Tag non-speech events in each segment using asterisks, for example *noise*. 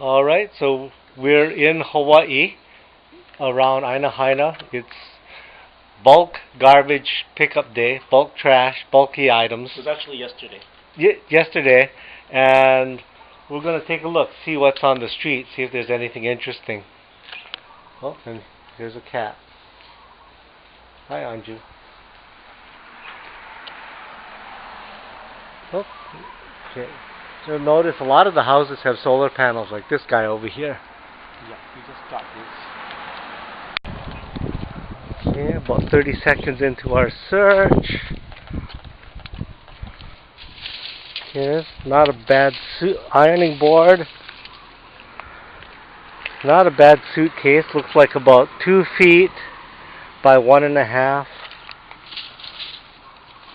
All right, so we're in Hawaii, around Aina Haina. It's bulk garbage pickup day, bulk trash, bulky items. It was actually yesterday. Y- yesterday, and we're gonna take a look, see what's on the street, see if there's anything interesting. Oh, and here's a cat. Hi, Anju. Oh, okay. So notice a lot of the houses have solar panels, like this guy over here. Yeah, we just got this. Okay, about 30 seconds into our search. Yes, not a bad suit ironing board. Not a bad suitcase. Looks like about two feet by one and a half.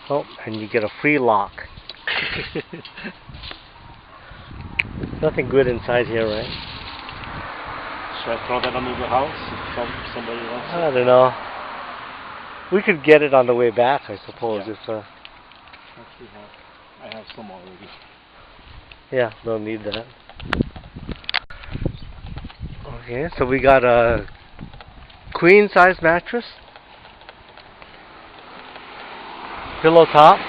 Oh, and you get a free lock. *laughs* Nothing good inside here, right? Should I throw that under the house if some, somebody wants I don't know. We could get it on the way back, I suppose. Yeah. If uh. Actually have. I have some already. yeah, don't need that. Okay, so we got a queen size mattress, pillow top.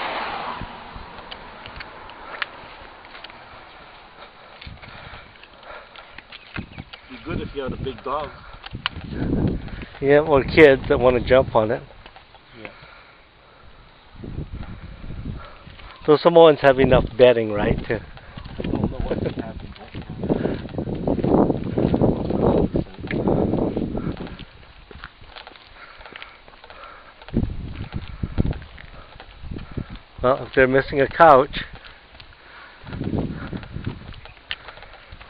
Be good if you had a big dog. Yeah, or kids that want to jump on it. Yeah. So Samoans have enough bedding, right? To I don't know what they have in both well, if they're missing a couch.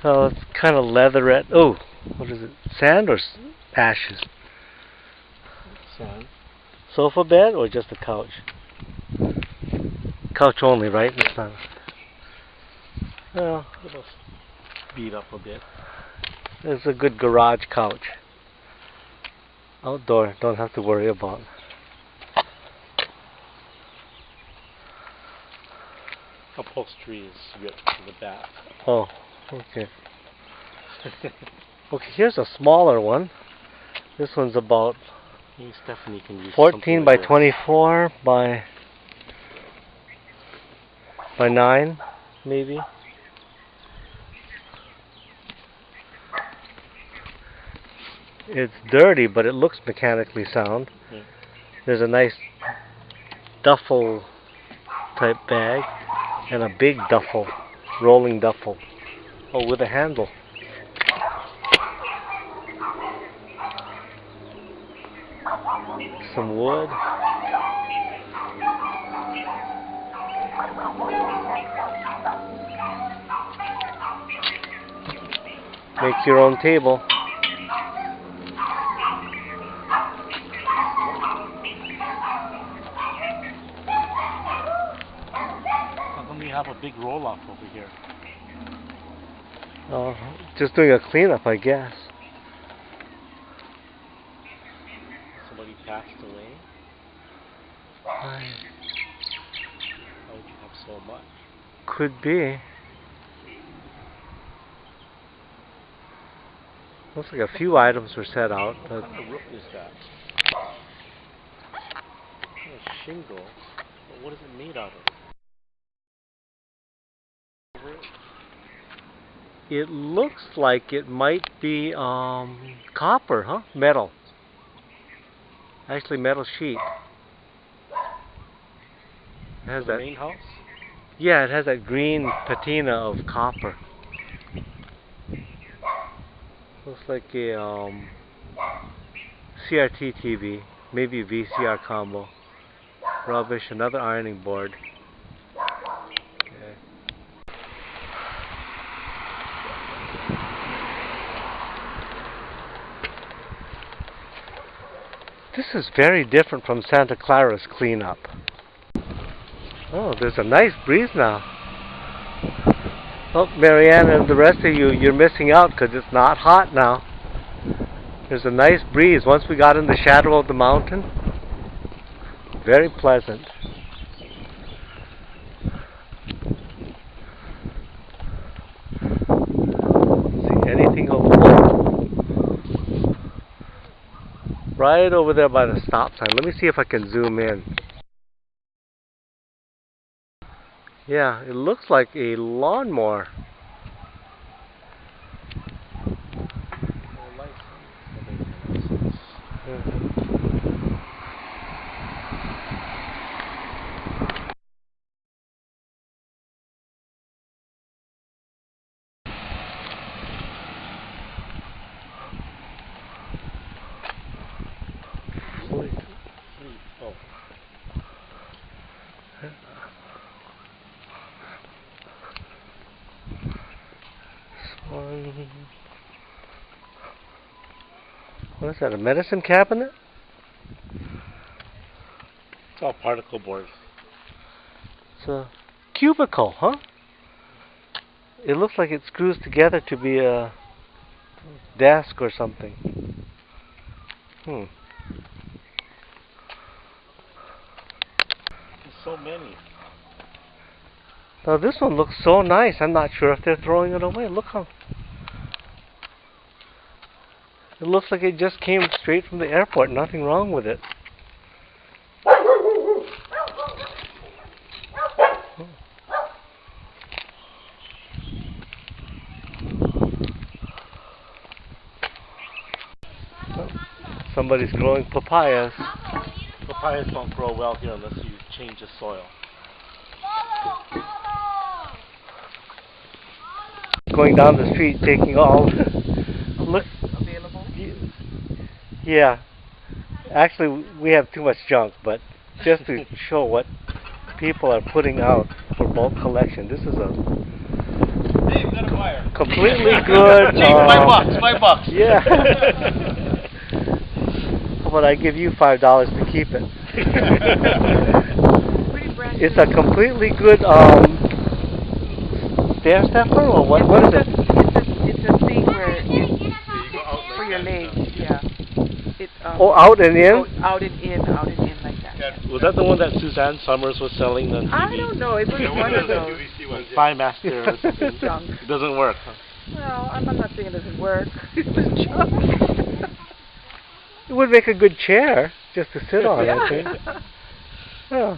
Oh, it's kind of leatherette. Oh, what is it? Sand or s- ashes? Sand. Sofa bed or just a couch? Couch only, right? It's not. Well, It'll beat up a bit. it's a good garage couch. Outdoor, don't have to worry about. Upholstery is ripped to the back. Oh, okay. *laughs* Okay, here's a smaller one. This one's about Maybe Stephanie can use 14 by like 24 by by 9 maybe it's dirty but it looks mechanically sound Yeah. there's a nice duffel type bag and a big duffel rolling duffel oh with a handle some wood Make your own table. We have a big roll off over here? Uh, just doing a cleanup, I guess. Somebody passed away? I How would you have so much? could be. Looks like a few items were set out, but What kind of roof is that? A shingle. But what is it made out of? It? looks like it might be um, copper, huh? Metal. Actually, metal sheet. It has that. main house? Yeah, it has that green patina of copper. Looks like a um, CRT TV, maybe VCR combo. Rubbish, another ironing board. Okay. This is very different from Santa Clara's cleanup. Oh, there's a nice breeze now. Oh, Marianne and the rest of you, you're missing out because it's not hot now. There's a nice breeze. Once we got in the shadow of the mountain, very pleasant. See anything of note. Right over there by the stop sign. Let me see if I can zoom in. Yeah, it looks like a lawnmower. Mhm. Oh. One. What is that? A medicine cabinet? It's all particle board. It's a cubicle, huh? It looks like it screws together to be a desk or something. Hmm. So many. Now this one looks so nice. I'm not sure if they're throwing it away. Look how. It looks like it just came straight from the airport. Nothing wrong with it. Oh. Somebody's growing papayas. Papayas don't grow well here unless you change the soil. Going down the street, taking all. *laughs* Look. available? Yeah. Actually, we have too much junk, but just to *laughs* show what people are putting out for bulk collection, this is a Hey, got a buyer. completely *laughs* good. Hey, five um, bucks, five bucks. Yeah. How about I give you five dollars to keep it? *laughs* It's a completely good um stair stepper or what? What is it? It's a, it's a thing where it's for your legs, yeah. It, um, Oh, out and in. out and in, out and in like that. Was that the one that Suzanne Somers was selling on TV? I don't know. It was *laughs* one of those *laughs* ThighMaster or something. junk. It doesn't work. Huh? Well, I'm, I'm not saying it doesn't work. It's was junk. It would make a good chair just to sit on. I think. yeah.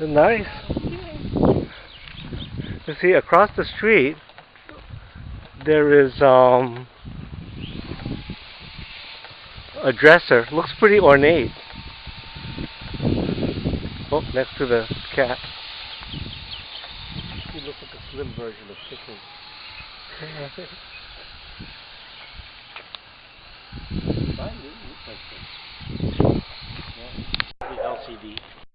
Oh. Nice. You see, across the street, there is um, a dresser. Looks pretty ornate. Oh, next to the cat. He looks like a slim version of chicken. *laughs* Mine didn't look like this. The LCD.